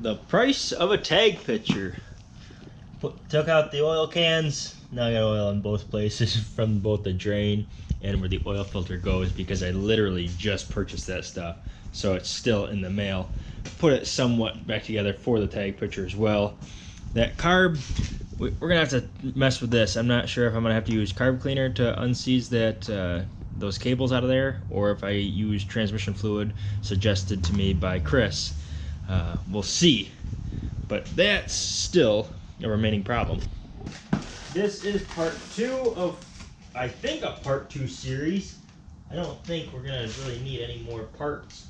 the price of a tag picture. Put, took out the oil cans. Now I got oil in both places from both the drain and where the oil filter goes because I literally just purchased that stuff. So it's still in the mail. Put it somewhat back together for the tag picture as well. That carb, we're gonna have to mess with this. I'm not sure if I'm gonna have to use carb cleaner to unseize that uh, those cables out of there or if I use transmission fluid suggested to me by Chris. Uh, we'll see. But that's still a remaining problem. This is part two of, I think, a part two series. I don't think we're gonna really need any more parts.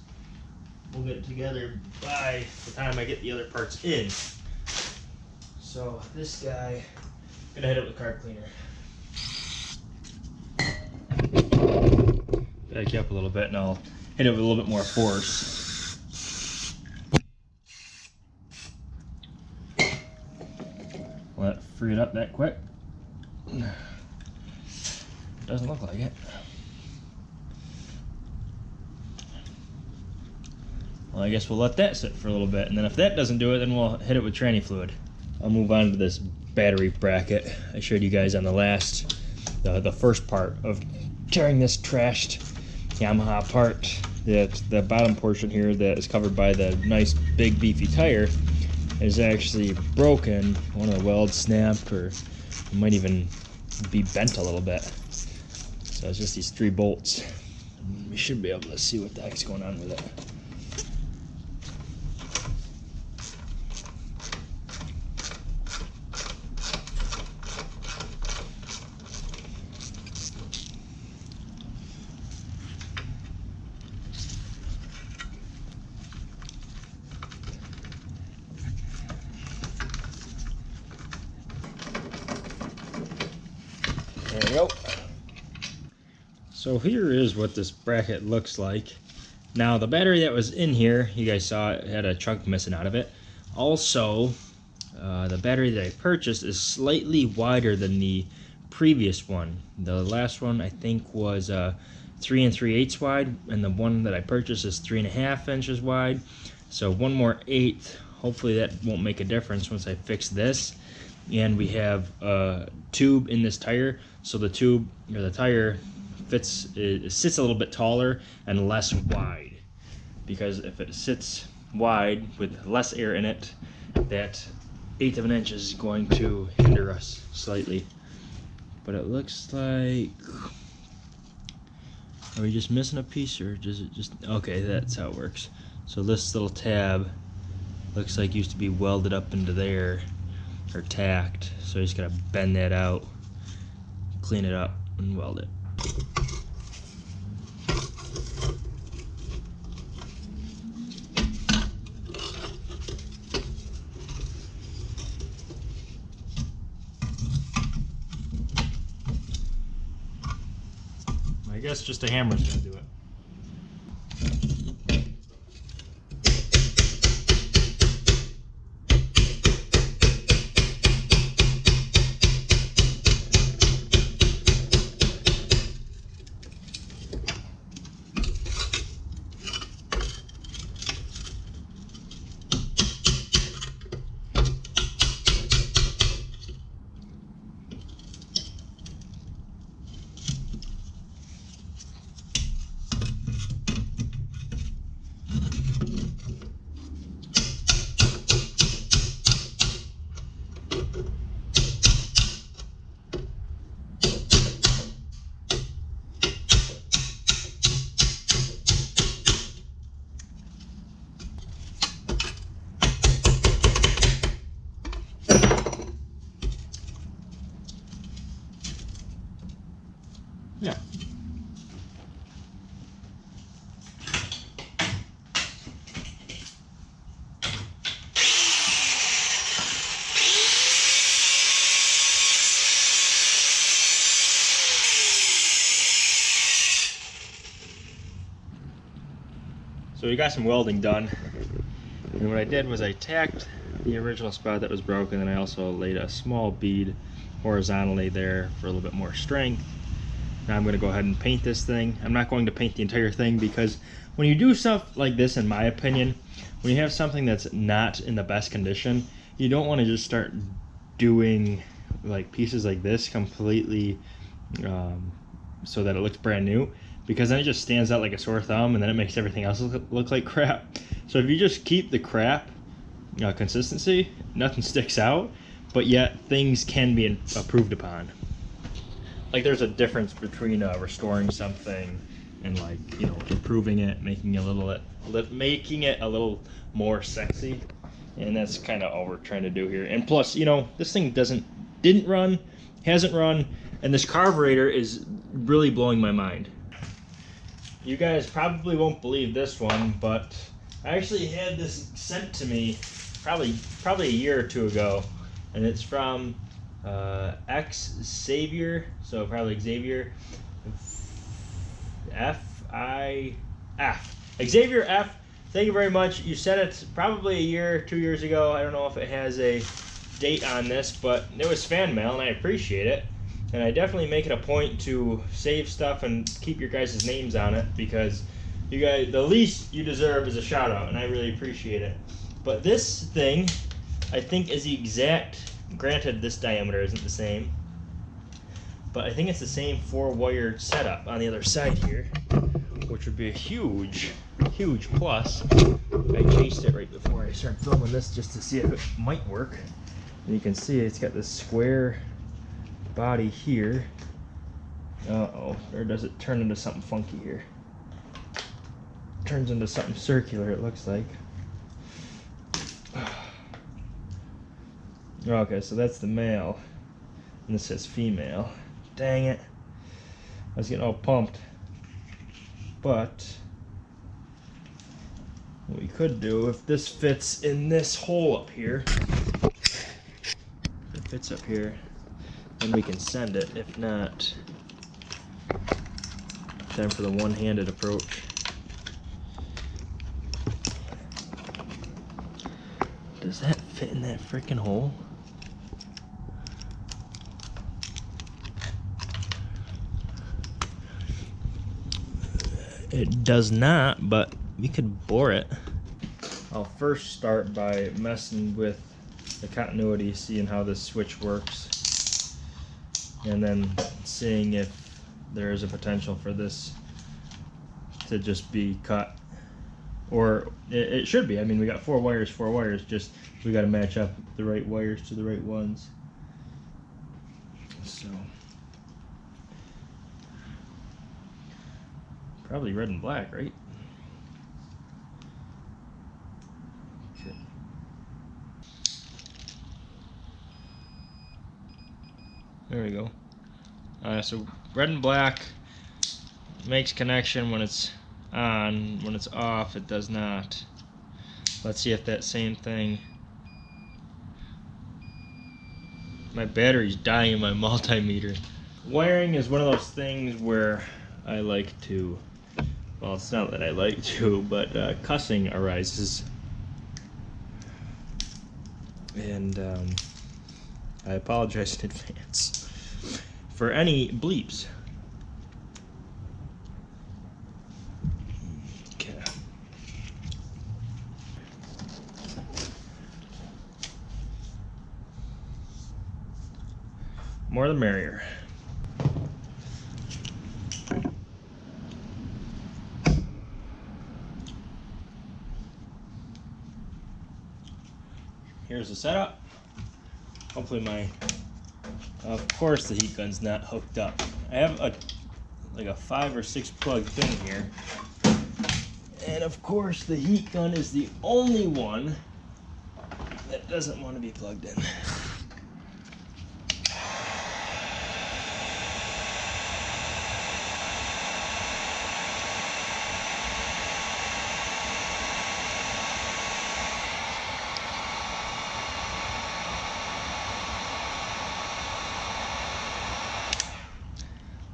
We'll get it together by the time I get the other parts in. So this guy, I'm gonna hit it with carb cleaner. Back you up a little bit and I'll hit it with a little bit more force. Let free it up that quick. Doesn't look like it. Well, I guess we'll let that sit for a little bit, and then if that doesn't do it, then we'll hit it with tranny fluid. I'll move on to this battery bracket I showed you guys on the last, the, the first part of tearing this trashed Yamaha apart. That the bottom portion here that is covered by the nice big beefy tire is actually broken. One of the welds snapped or might even be bent a little bit. So it's just these three bolts. We should be able to see what the heck's going on with it. So here is what this bracket looks like. Now the battery that was in here, you guys saw it had a chunk missing out of it. Also, uh, the battery that I purchased is slightly wider than the previous one. The last one I think was uh, three and three eighths wide, and the one that I purchased is three and a half inches wide. So one more eighth. Hopefully that won't make a difference once I fix this. And we have a tube in this tire, so the tube or the tire fits it sits a little bit taller and less wide. Because if it sits wide with less air in it, that eighth of an inch is going to hinder us slightly. But it looks like are we just missing a piece or does it just okay that's how it works. So this little tab looks like used to be welded up into there or tacked. So you just gotta bend that out, clean it up, and weld it. I guess just a hammer's gonna do it. Yeah. So we got some welding done. And what I did was I tacked the original spot that was broken and I also laid a small bead horizontally there for a little bit more strength. Now I'm going to go ahead and paint this thing. I'm not going to paint the entire thing because when you do stuff like this, in my opinion, when you have something that's not in the best condition, you don't want to just start doing like pieces like this completely um, so that it looks brand new because then it just stands out like a sore thumb and then it makes everything else look, look like crap. So if you just keep the crap uh, consistency, nothing sticks out, but yet things can be improved upon. Like there's a difference between uh, restoring something and like you know improving it, making a little, making it a little more sexy, and that's kind of all we're trying to do here. And plus, you know, this thing doesn't didn't run, hasn't run, and this carburetor is really blowing my mind. You guys probably won't believe this one, but I actually had this sent to me probably probably a year or two ago, and it's from uh, X Xavier, so probably Xavier F I F Xavier F. Thank you very much. You sent it probably a year, two years ago. I don't know if it has a date on this, but it was fan mail, and I appreciate it. And I definitely make it a point to save stuff and keep your guys' names on it because you guys, the least you deserve is a shout out, and I really appreciate it. But this thing, I think, is the exact. Granted, this diameter isn't the same, but I think it's the same four wire setup on the other side here, which would be a huge, huge plus. I chased it right before I started filming this just to see if it might work. And you can see it's got this square body here. Uh-oh, or does it turn into something funky here? Turns into something circular, it looks like. Okay, so that's the male. And this says female. Dang it. I was getting all pumped. But what we could do if this fits in this hole up here it fits up here then we can send it if not time for the one-handed approach. Does that fit in that freaking hole? It does not, but we could bore it. I'll first start by messing with the continuity, seeing how this switch works, and then seeing if there is a potential for this to just be cut. Or it, it should be. I mean, we got four wires, four wires, just we got to match up the right wires to the right ones. So. Probably red and black, right? Okay. There we go. Uh, so red and black makes connection when it's on. When it's off, it does not. Let's see if that same thing... My battery's dying in my multimeter. Wiring is one of those things where I like to well, it's not that I like to, but uh, cussing arises. And um, I apologize in advance for any bleeps. Okay. More the merrier. here's the setup. Hopefully my, of course the heat gun's not hooked up. I have a like a five or six plug thing here. And of course the heat gun is the only one that doesn't want to be plugged in.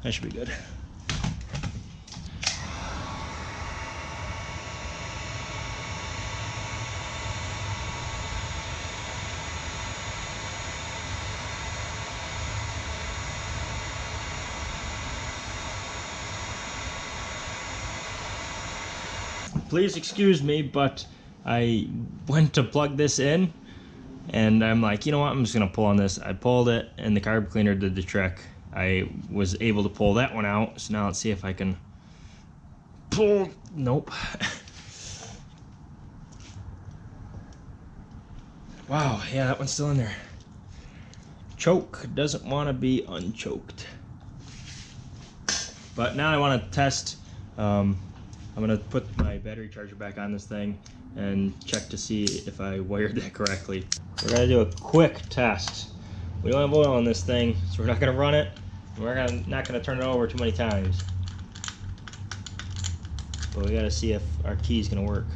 That should be good. please excuse me, but I went to plug this in and I'm like, you know what, I'm just gonna pull on this. I pulled it and the carb cleaner did the trick. I was able to pull that one out, so now let's see if I can pull, nope. wow, yeah, that one's still in there. Choke doesn't want to be unchoked. But now I want to test um, I'm gonna put my battery charger back on this thing and check to see if I wired that correctly. We're gonna do a quick test. We don't have oil in this thing, so we're not gonna run it. We're gonna, not gonna turn it over too many times. But we gotta see if our key is gonna work.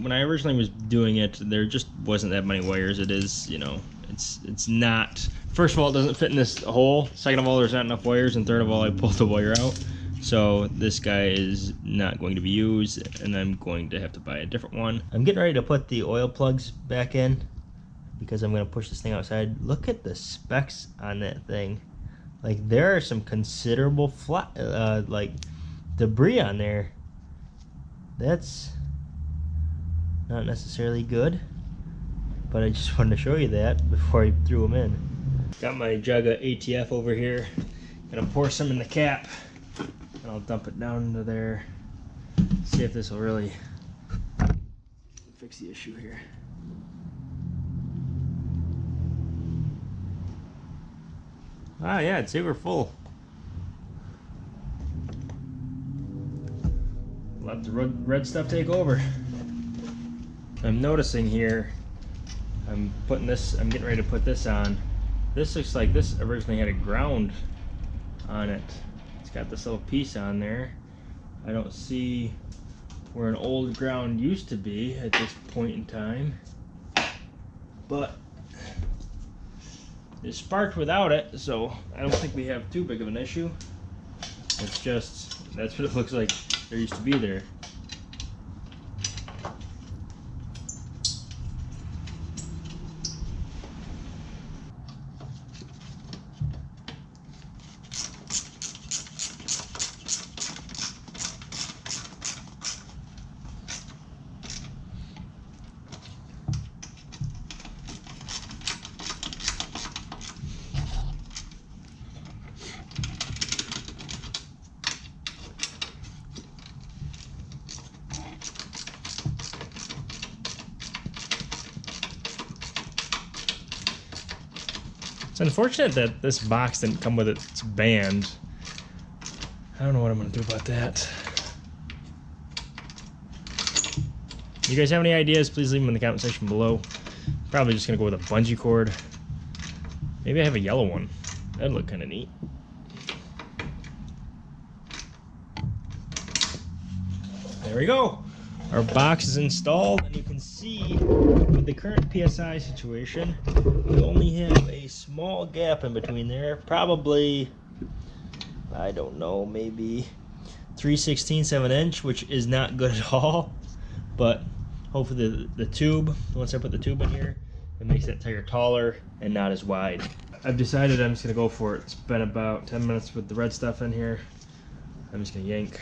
When I originally was doing it, there just wasn't that many wires. It is, you know, it's it's not. First of all, it doesn't fit in this hole. Second of all, there's not enough wires, and third of all, I pulled the wire out. So this guy is not going to be used, and I'm going to have to buy a different one. I'm getting ready to put the oil plugs back in because I'm going to push this thing outside. Look at the specs on that thing. Like there are some considerable flat, uh, like debris on there. That's not necessarily good but I just wanted to show you that before I threw them in. Got my jug of ATF over here. Gonna pour some in the cap and I'll dump it down into there. See if this will really fix the issue here. Ah yeah, it's super full. Let the red stuff take over. I'm noticing here I'm putting this, I'm getting ready to put this on. This looks like this originally had a ground on it. Got this little piece on there. I don't see where an old ground used to be at this point in time. But it sparked without it, so I don't think we have too big of an issue. It's just, that's what it looks like there used to be there. Unfortunate that this box didn't come with its band. I don't know what I'm going to do about that. You guys have any ideas, please leave them in the comment section below. Probably just going to go with a bungee cord. Maybe I have a yellow one. That'd look kind of neat. There we go. Our box is installed, and you can see the current PSI situation, we only have a small gap in between there. Probably, I don't know, maybe 3 16 7 inch, which is not good at all. But hopefully the, the tube, once I put the tube in here, it makes that tire taller and not as wide. I've decided I'm just going to go for it. It's been about 10 minutes with the red stuff in here. I'm just going to yank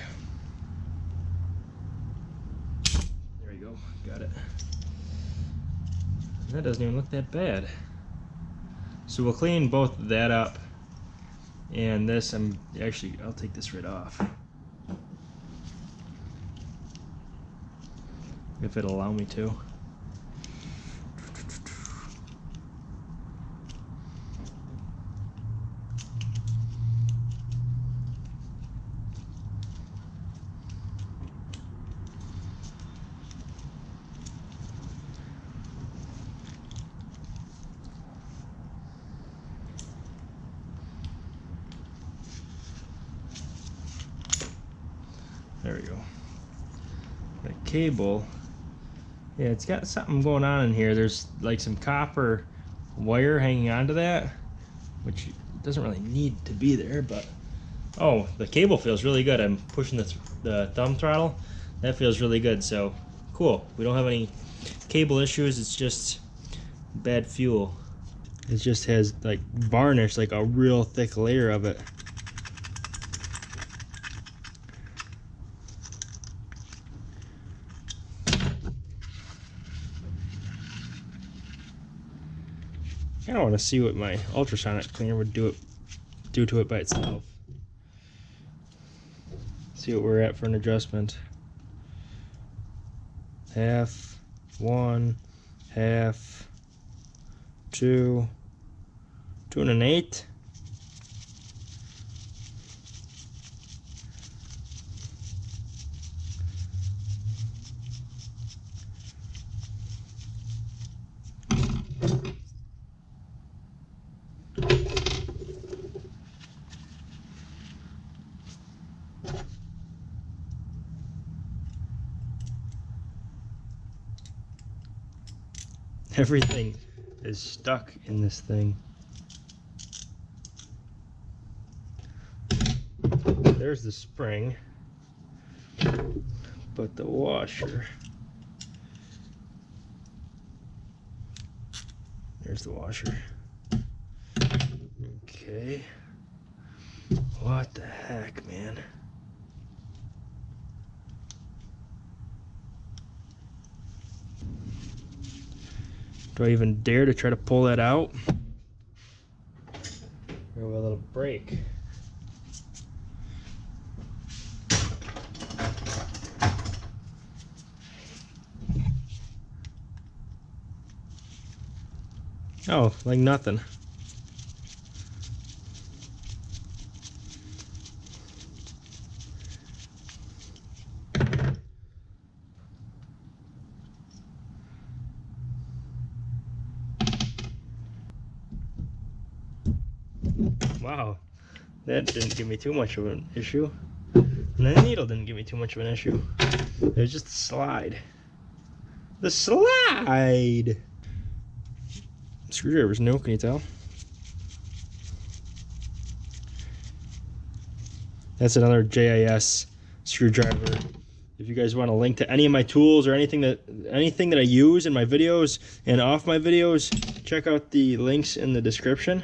Got it. That doesn't even look that bad. So we'll clean both that up and this. I'm actually, I'll take this right off. If it'll allow me to. There we go. The cable. Yeah, it's got something going on in here. There's like some copper wire hanging onto that, which doesn't really need to be there, but oh, the cable feels really good. I'm pushing the, th the thumb throttle. That feels really good, so cool. We don't have any cable issues. It's just bad fuel. It just has like varnish, like a real thick layer of it. Want to see what my ultrasonic cleaner would do it do to it by itself. See what we're at for an adjustment. Half, one, half, two, two and an. Everything is stuck in this thing. There's the spring, but the washer. There's the washer. Okay. What the heck, man? Do I even dare to try to pull that out? Or a little break. Oh, like nothing. Wow, that didn't give me too much of an issue. And the needle didn't give me too much of an issue. It was just the slide. The slide! Screwdriver's new, can you tell? That's another JIS screwdriver. If you guys want a link to any of my tools or anything that anything that I use in my videos and off my videos, check out the links in the description.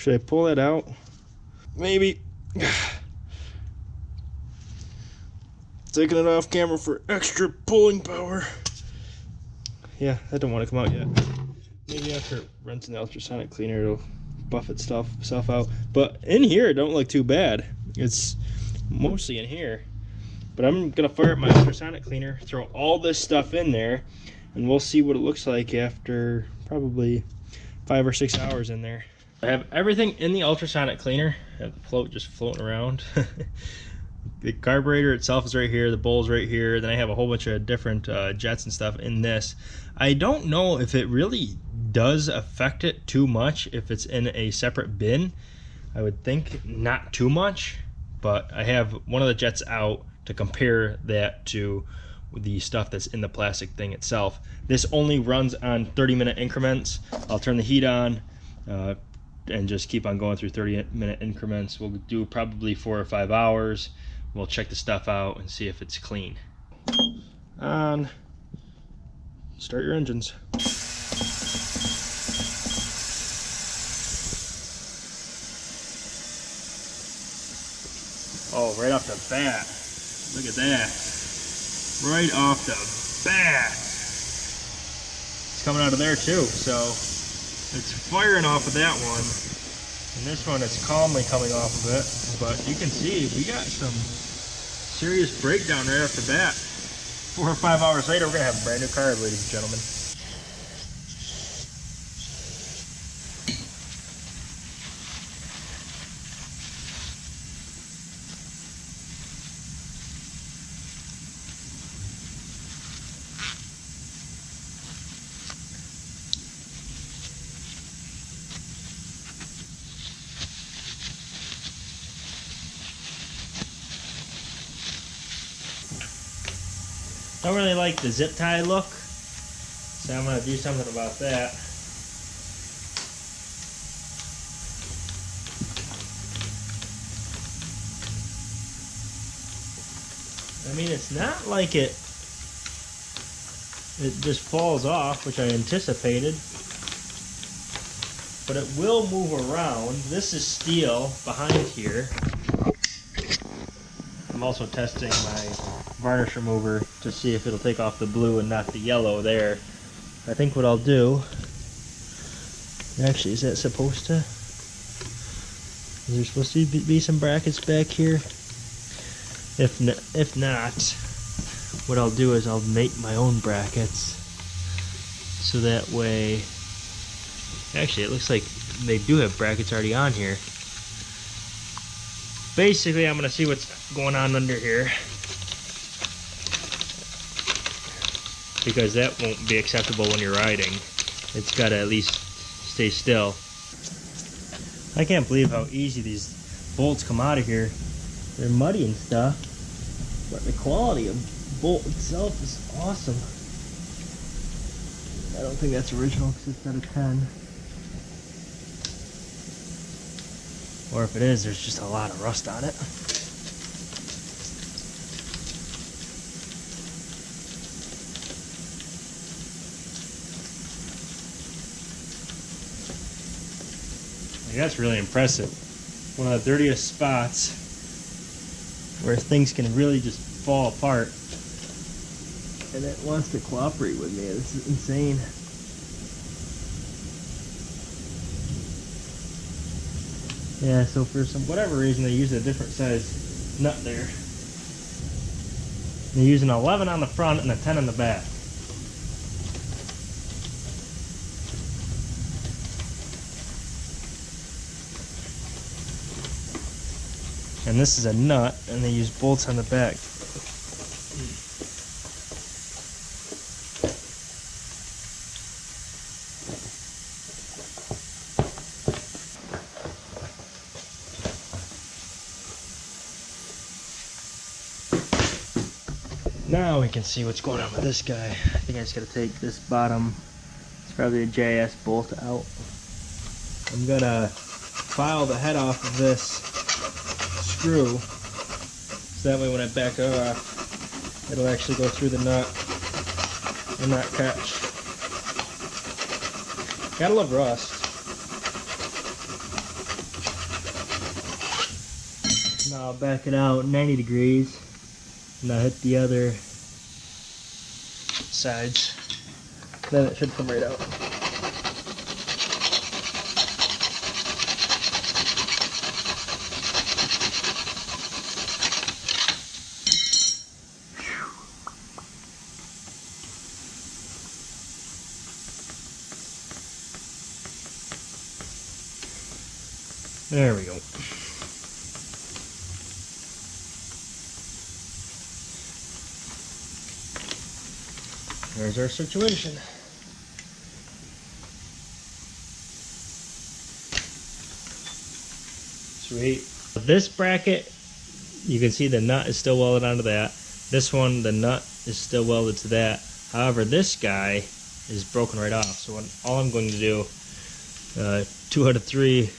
Should I pull that out? Maybe. Taking it off camera for extra pulling power. Yeah, that don't want to come out yet. Maybe after rinsing the ultrasonic cleaner, it'll buff itself stuff out. But in here, it don't look too bad. It's mostly in here. But I'm gonna fire up my ultrasonic cleaner, throw all this stuff in there, and we'll see what it looks like after probably five or six hours in there. I have everything in the ultrasonic cleaner. I have the float just floating around. the carburetor itself is right here, the bowl's right here. Then I have a whole bunch of different uh, jets and stuff in this. I don't know if it really does affect it too much if it's in a separate bin. I would think not too much, but I have one of the jets out to compare that to the stuff that's in the plastic thing itself. This only runs on 30 minute increments. I'll turn the heat on, uh, and just keep on going through 30 minute increments. We'll do probably four or five hours. We'll check the stuff out and see if it's clean. On. Start your engines. Oh, right off the bat. Look at that. Right off the bat. It's coming out of there too, so it's firing off of that one. And this one is calmly coming off of it. But you can see we got some serious breakdown right off the bat. Four or five hours later, we're going to have a brand new car, ladies and gentlemen. Don't really like the zip tie look, so I'm going to do something about that. I mean, it's not like it it just falls off, which I anticipated. But it will move around. This is steel behind here. I'm also testing my varnish remover to see if it'll take off the blue and not the yellow there. I think what I'll do, actually is that supposed to, is there supposed to be some brackets back here? If, if not, what I'll do is I'll make my own brackets so that way, actually it looks like they do have brackets already on here basically I'm gonna see what's going on under here because that won't be acceptable when you're riding. It's gotta at least stay still. I can't believe how easy these bolts come out of here. They're muddy and stuff but the quality of bolt itself is awesome. I don't think that's original because it's not a 10 Or if it is, there's just a lot of rust on it. That's really impressive. One of the dirtiest spots where things can really just fall apart. And it wants to cooperate with me. This is insane. Yeah, so for some whatever reason they use a different size nut there. They use an 11 on the front and a 10 on the back. And this is a nut and they use bolts on the back. Now we can see what's going on with this guy. I think I just gotta take this bottom, it's probably a JIS bolt out. I'm gonna file the head off of this screw, so that way when I back it off, it'll actually go through the nut and not catch. Gotta love rust. Now I'll back it out 90 degrees and I hit the other sides. Then it should come right out. There we go. There's our situation. Sweet. This bracket, you can see the nut is still welded onto that. This one, the nut is still welded to that. However, this guy is broken right off. So all I'm going to do, uh, two out of three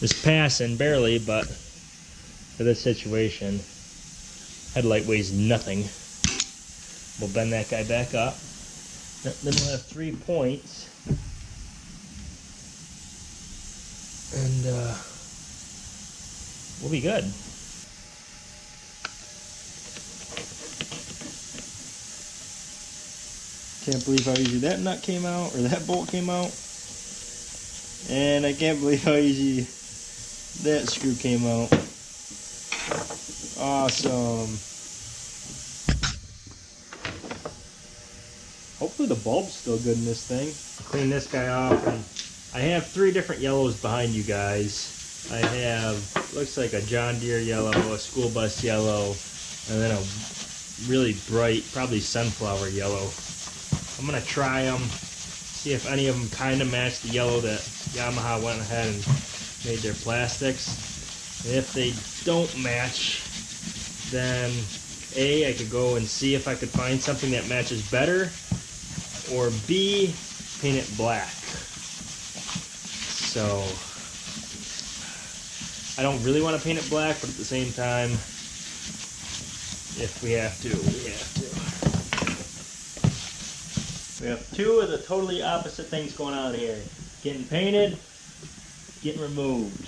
is passing barely, but for this situation, headlight weighs nothing. We'll bend that guy back up. Then we'll have three points. And uh, we'll be good. Can't believe how easy that nut came out, or that bolt came out. And I can't believe how easy that screw came out. Awesome. Hopefully the bulb's still good in this thing. Clean this guy off. And I have three different yellows behind you guys. I have, looks like a John Deere yellow, a school bus yellow, and then a really bright, probably sunflower yellow. I'm going to try them, see if any of them kind of match the yellow that Yamaha went ahead and made their plastics. And if they don't match, then A, I could go and see if I could find something that matches better, or B, paint it black. So, I don't really want to paint it black, but at the same time, if we have to, we have to. We have two of the totally opposite things going on here. Getting painted, getting removed.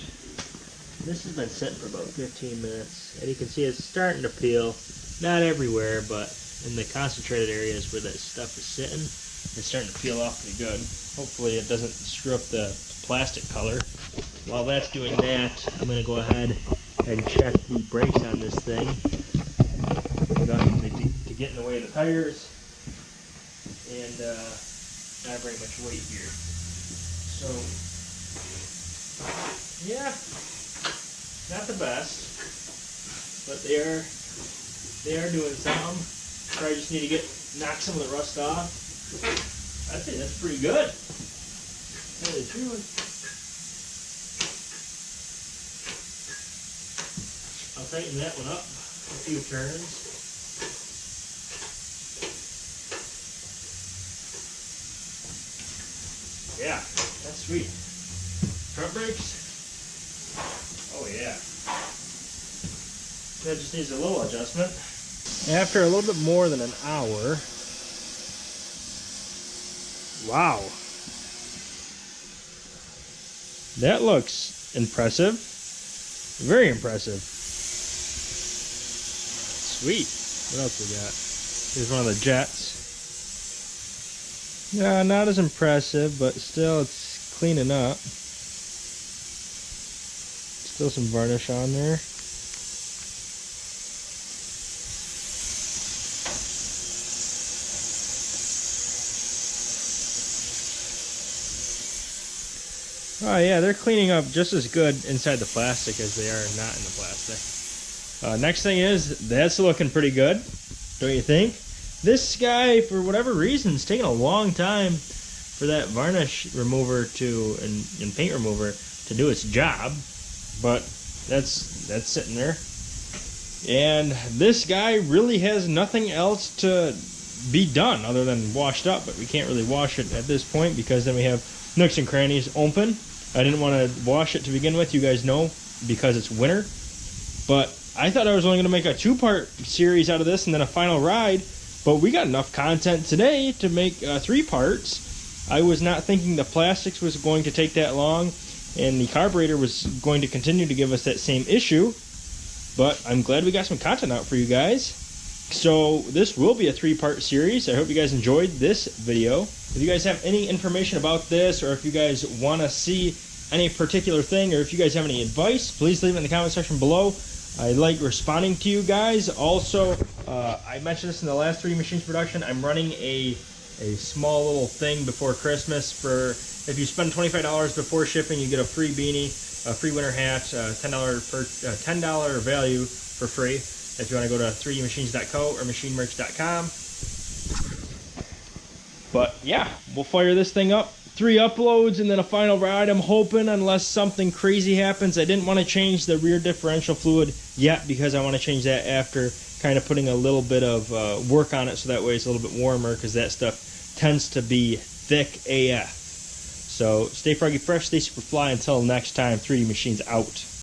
This has been sitting for about 15 minutes, and you can see it's starting to peel. Not everywhere, but in the concentrated areas where that stuff is sitting, it's starting to peel off pretty good. Hopefully it doesn't screw up the plastic color. While that's doing that, I'm going to go ahead and check the brakes on this thing. To get in the way of the tires and uh, not very much weight here. So, yeah, not the best, but they are they are doing something. Probably just need to get knock some of the rust off. I'd say that's pretty good. I'll tighten that one up a few turns. Yeah, that's sweet. Front brakes. Oh yeah. That just needs a little adjustment. After a little bit more than an hour. Wow. That looks impressive. Very impressive. Sweet. What else we got? Here's one of the jets. Yeah, not as impressive, but still it's cleaning up. Still some varnish on there. Yeah, they're cleaning up just as good inside the plastic as they are not in the plastic. Uh, next thing is, that's looking pretty good, don't you think? This guy, for whatever reason, is taking a long time for that varnish remover to and, and paint remover to do its job, but that's that's sitting there. And this guy really has nothing else to be done other than washed up, but we can't really wash it at this point because then we have nooks and crannies open. I didn't want to wash it to begin with, you guys know, because it's winter. But I thought I was only going to make a two-part series out of this and then a final ride, but we got enough content today to make uh, three parts. I was not thinking the plastics was going to take that long and the carburetor was going to continue to give us that same issue. But I'm glad we got some content out for you guys. So this will be a three-part series. I hope you guys enjoyed this video. If you guys have any information about this or if you guys want to see any particular thing or if you guys have any advice, please leave it in the comment section below. I like responding to you guys. Also, uh, I mentioned this in the last three machines production. I'm running a a small little thing before Christmas for if you spend $25 before shipping, you get a free beanie, a free winter hat, uh, $10 per uh, $10 value for free. If you want to go to 3dmachines.co or machinemerch.com. But yeah, we'll fire this thing up three uploads and then a final ride. I'm hoping, unless something crazy happens. I didn't want to change the rear differential fluid yet because I want to change that after kind of putting a little bit of uh, work on it so that way it's a little bit warmer because that stuff tends to be thick AF. So stay froggy fresh, stay super fly. Until next time, 3D Machines out.